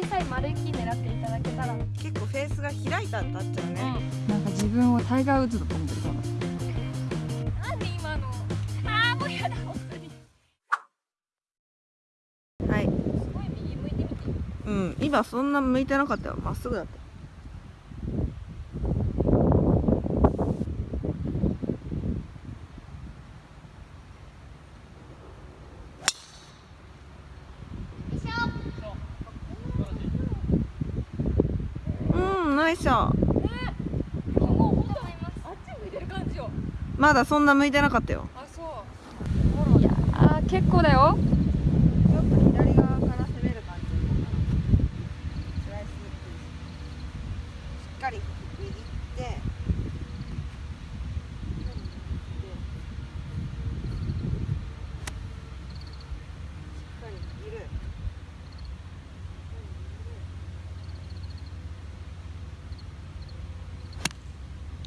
小さい丸い木狙っていただけたら。結構フェースが開いたんだっちゃうね、なん。か自分をタイガーウッズだと思ってるかなんで今のあーもうやだ本当に。は いすごい右向いてみて。うん。今そんな向いてなかったよ。まっすぐだったうんナイスショットもう本当あっち向いてる感じよ。まだそんな向いてなかったよ。あそう。いやー結構だよちょっと左側から攻める感じスライスしっかり握ってしっかり握る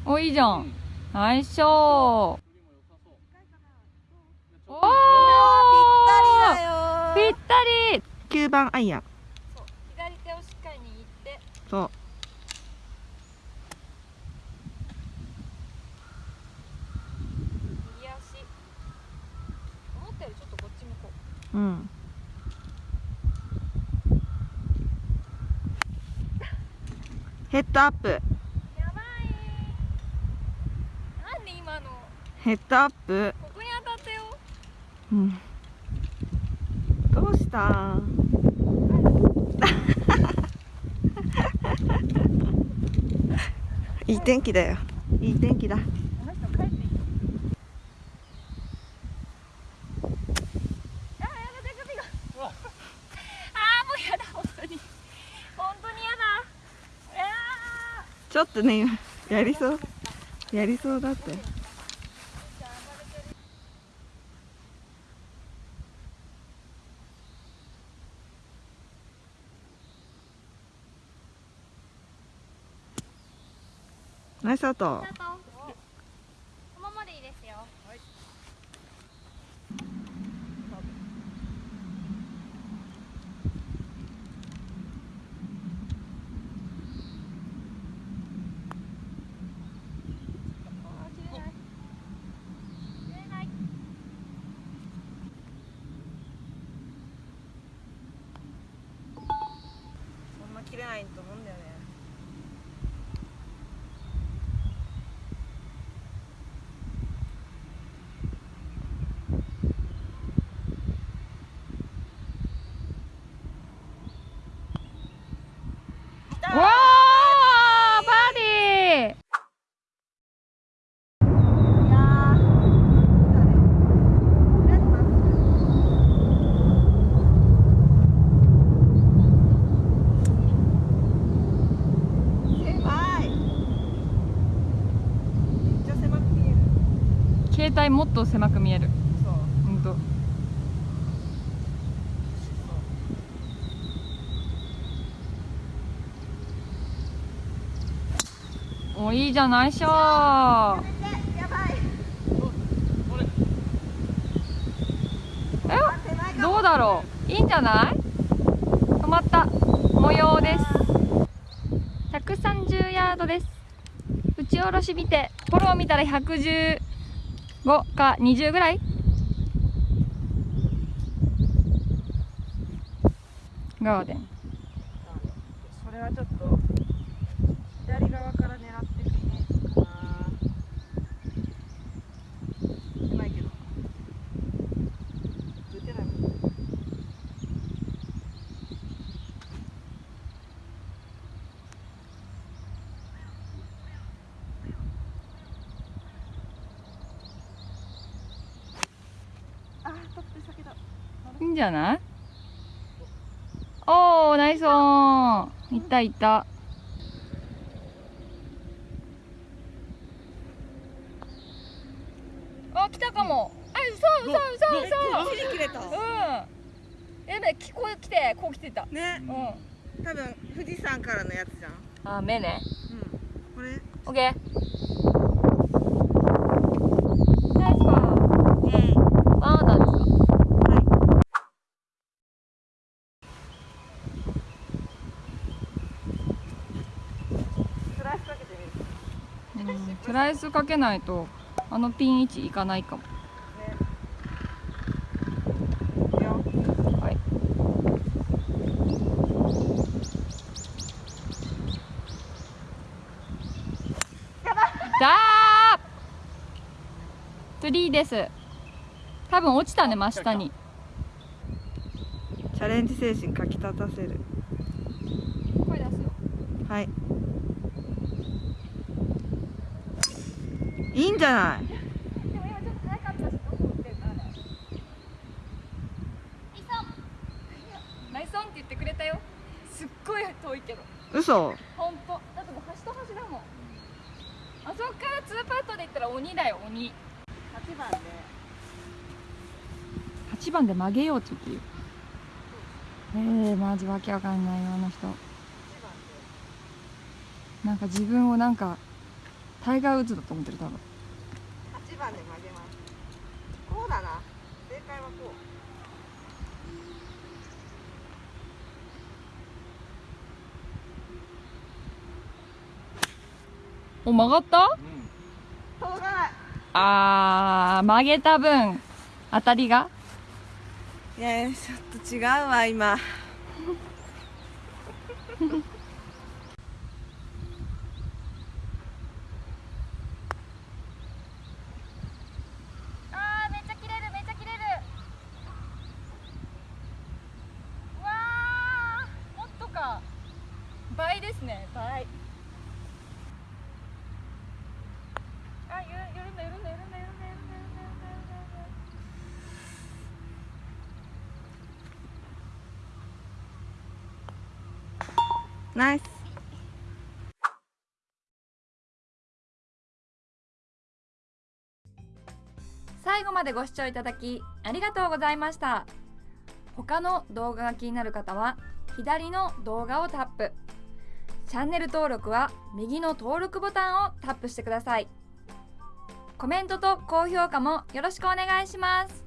おいいじゃん。ナイスショー。おー。ぴったりだよ。ぴったり9番アイアン。そう左手をしっかり握って。そう。右足。思ったよりちょっとこっち向こう。うん。ヘッドアップやばいなんで今のヘッドアップ。ここに当たったよ。うん。どうした？いい天気だよ。いい天気だ。ちょっとね今やりそう。やりそうだってナイスアウト。ま切れない。と思うんだよねわーバーディーいや狭いめっちゃ狭く見える携帯もっと狭く見える。そう。ほんと。おいいじゃないしょ。ーやばい。え？どうだろう？いいんじゃない？止まった。模様です。130ヤードです。打ち下ろし見て。フォロー見たら5か20ぐらい？ガーデン。それはちょっと左側から狙ってくねかな狭いけど打てないもんあー取って先だいいんじゃない？おーナイスオン。いったいった。あ来たかも。あそうそうそうそう。切り切れた。うん。やべこう来て。こう来てた。ね。うん。多分富士山からのやつじゃん。あ目ね。うん。これ？オッケーナイスパーイエーイワンアンダーですかはいスライスかけないとあのピン位置いかないかも。ツリーです。多分落ちたね真下に。チャレンジ精神かきたたせる。声出すよ。はいいいんじゃない？すっごい遠いけど。嘘？ほんとだってもう端と端だもん。あそこから2パットで言ったら鬼だよ鬼。8番で。8番で曲げようって言ってるよえー、マジわけわかんないよあの人。なんか自分をなんかタイガー・ウッズだと思ってる多分。8番で曲げます。こうだな。正解はこお曲がった？う届かないあー曲げた分。当たりが？いやちょっと違うわ今倍ですね。倍。あゆんだんだんだんだんだんだんだ。ナイス。最後までご視聴いただきありがとうございました。他の動画が気になる方は左の動画をタップ。チャンネル登録は右の登録ボタンをタップしてください。コメントと高評価もよろしくお願いします。